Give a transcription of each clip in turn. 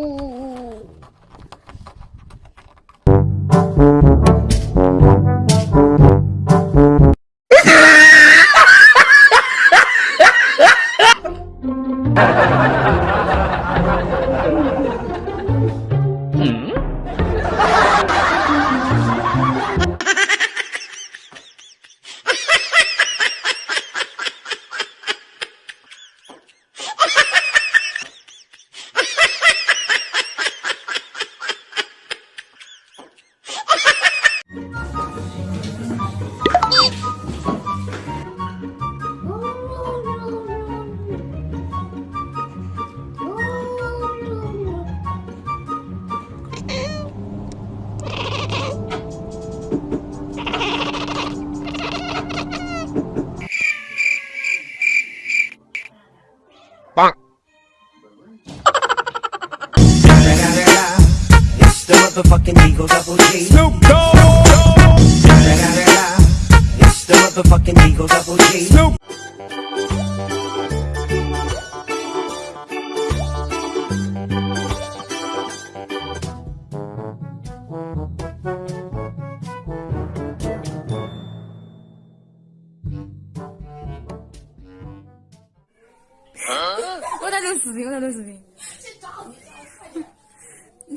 o, motherfucking D-O Double G. Snoop Dogg. It's the motherfucking D-O Double G. Snoop. Huh? 我在录视频，我在录视频。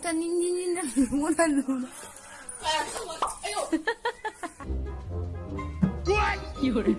但你你你那怎么那怎么？哎，我，哎呦！我，有人。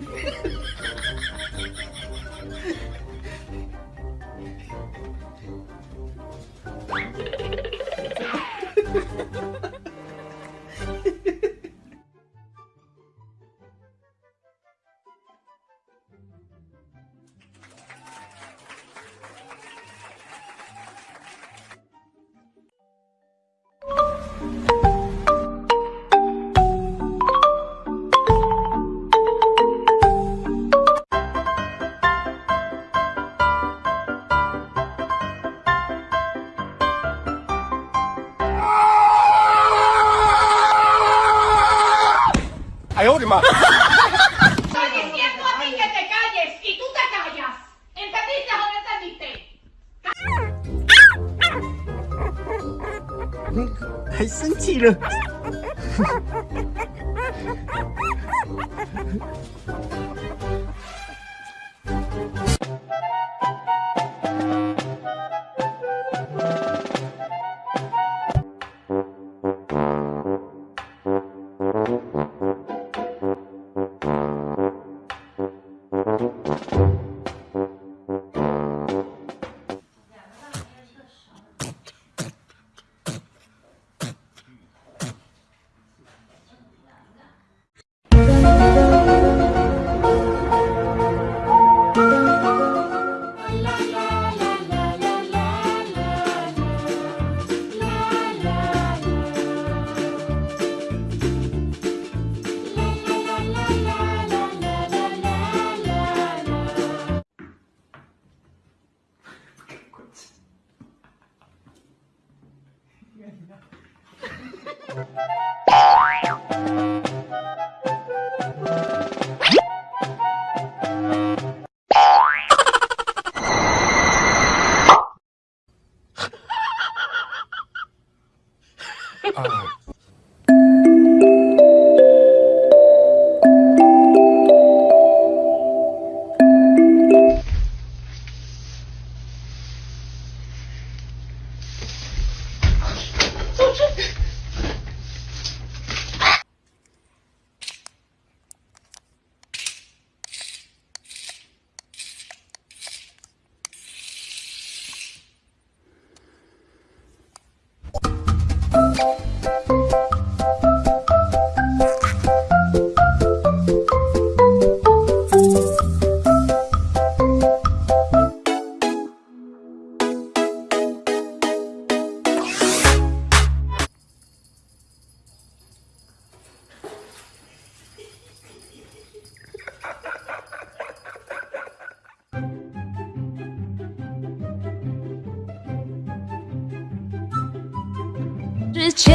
的妈！Estoy diciendo a ti que te calles y tú te callas. ¿Entendiste o no entendiste? 还世界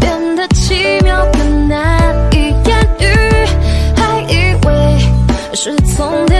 变得奇妙更难以言喻还以为是从